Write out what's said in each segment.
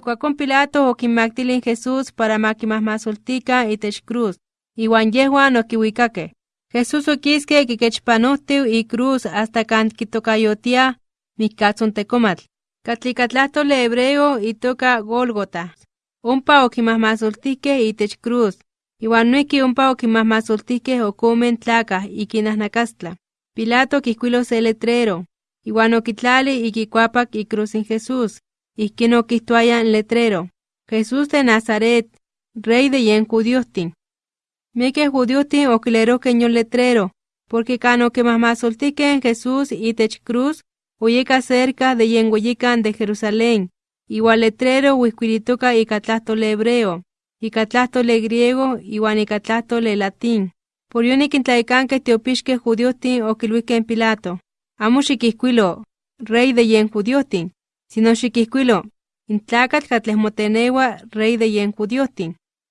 Ikuakon Pilato okinmaktilin Jesús para makimahmasoltika itech cruz, iwan yehuan okiwikake. Jesús okiske kikechpanohtiu i cruz hasta kan kitokayotia mikkatzontekomatl. Katlikatlahtole hebreo itoka Golgota. Ompa okimahmasoltihkeh itech cruz, iwan noihki ompa okimahmasoltihkeh okomen tlakah ikinahnakastla. Pilato kihkuilo se letrero, iwan okitlali ikikuapak icruz in Jesús, ihkin okihtoaya en letrero, Jesús de Nazaret, rey de yen judiohtin. Miekeh judiohtin okilerohkeh yon letrero, porque kan okimahmasoltihkeh en Jesús itech cruz, oyeka cerca de yen weyikan de Jerusalén, iwan letrero wihkuilitoka ika tlahtole hebreo, ika tlahtole griego iwan ika tlahtole latín. Por yonik intlaikankeh tiopixkeh judiohtin okilwihkeh en Pilato, amo rey de yen judiohtin, sino xikihkuilo, in tlakatl katleh motenewa rey de yen.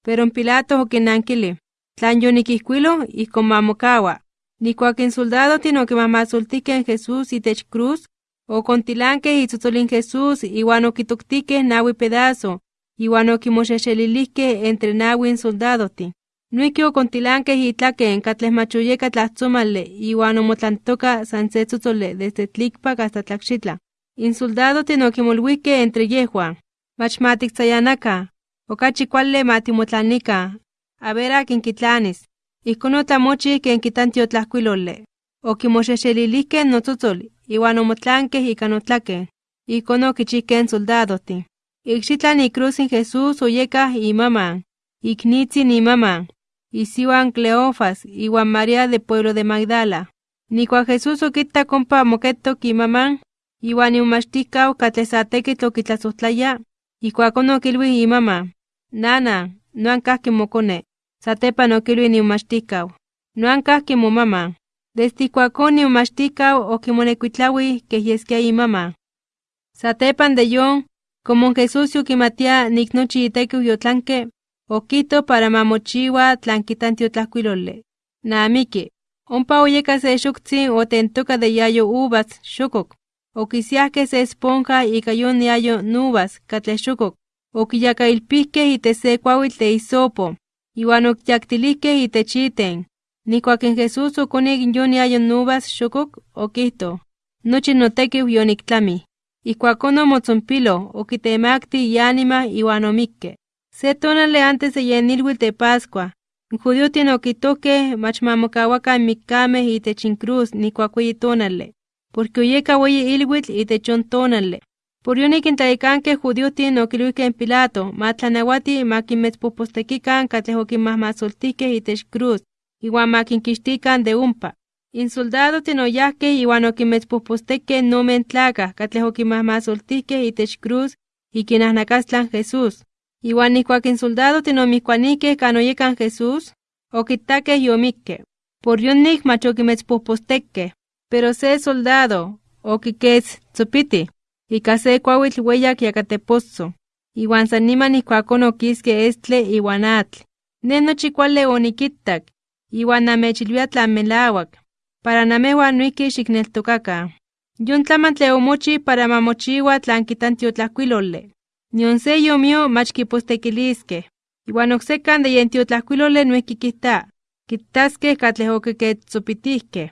Pero en Pilato okinankili, tlan yonikihkuilo ihkon mamokawa. Nikuak in soldadohtin okimahmasoltihkeh en Jesús itech cruz, okontilankeh itzotzolin Jesús iwan okitoktikeh nawi pedazo, iwan okimoxexelilihkeh entre nawi in soldadohtin. Noihki okontilankeh itlaken katleh mach oyeka tlahtsomali iwan omotlantoka san se tzotzoli desde tlikpak hasta tlakxitla. In soldadohtin okimolwihkeh entre mach matiktzayanakan, okachi kuali matimotlanika, a ver akin kitlanis. Ihkon otlamochih ken kitan tiotlajkuiloli. Okimoxexelilihkeh notzotzol, iwan omotlankeh ika notlaken. Ihkon okichihkeh in soldadohtin. Ikxitlan icruz in Jesús oyekah imaman, iknitzin imaman, isiuan Cleofas iwan María de pueblo de Magdala. Nikuak Jesús okitak ompa moketok imaman, katleh sa tekitl okitlasojtlaya, ijkuakon okilwih imama, Nana, noan kahki mokone. Satepan okilwih imomachtihkau, noan kahki momama. Desde ijkuakon imomachtihkau okimonekuitlawih keh yeskia imama. Satepan de yon, como Jesús yokimatia nik nochi itekiu yotlanke, okito para mamochiwa tlan kitan tiotlajkuiloli. Naamiki, ompa oyeka se xoktsin otentoka de yayo uvas xokok. Okisiahkeh se esponja ika yon yayo nubas katleh xokok. Okiyakailpihkeh itech se kuawitl de hisopo, iwan okyaktilihkeh itech iten. Nikuak in Jesús okonik yon yayo nubas xokok, okihto, nochi notekiu yoniktlami. Ijkuakon omotzompilo, okitemakti iánima iwan omikke. Se tonali antes de yen ilhuitl de Pascua, in judiohtin okitohkeh mach mamokawakan mikkameh itech in cruz nikuak weyi tonali, porque oyeka weyi ilhuitl itech on tonali. Por yonik in tlaikankeh judiohtin okilwihkeh in Pilato matlanawati makinmetzpohpostekikan katleh okinmahmasoltihkeh itech cruz, iwan makinkixtikan de ompa. In soldadohtin oyahkeh iwan okinmetzpohpostekeh nomen tlakah katleh okinmahmasoltihkeh itech cruz ikinahnakastlan Jesús. Iwan ijkuak in soldadohtin omihkuanikeh kan oyekan Jesús, okitakeh yomikke. Por yonik mach okimetzpohpostekeh, pero se soldado okiketz tzopiti, ika se kuawitl weyak yakateposo, iwan san niman ijkuakon okiske estle iwan atl. Ne nochi kuali onikitak, iwan namechilwia tlan melawak, para namehuan noihki xikneltokakan. Yon tlamantli omochi para mamochiwa tlan kitan tiotlajkuiloli. Nion se yomio mach kipostekiliskeh. Iwan oksekan de yen tiotlajkuiloli noihki kita, kitaskeh katleh okiketzopitihkeh.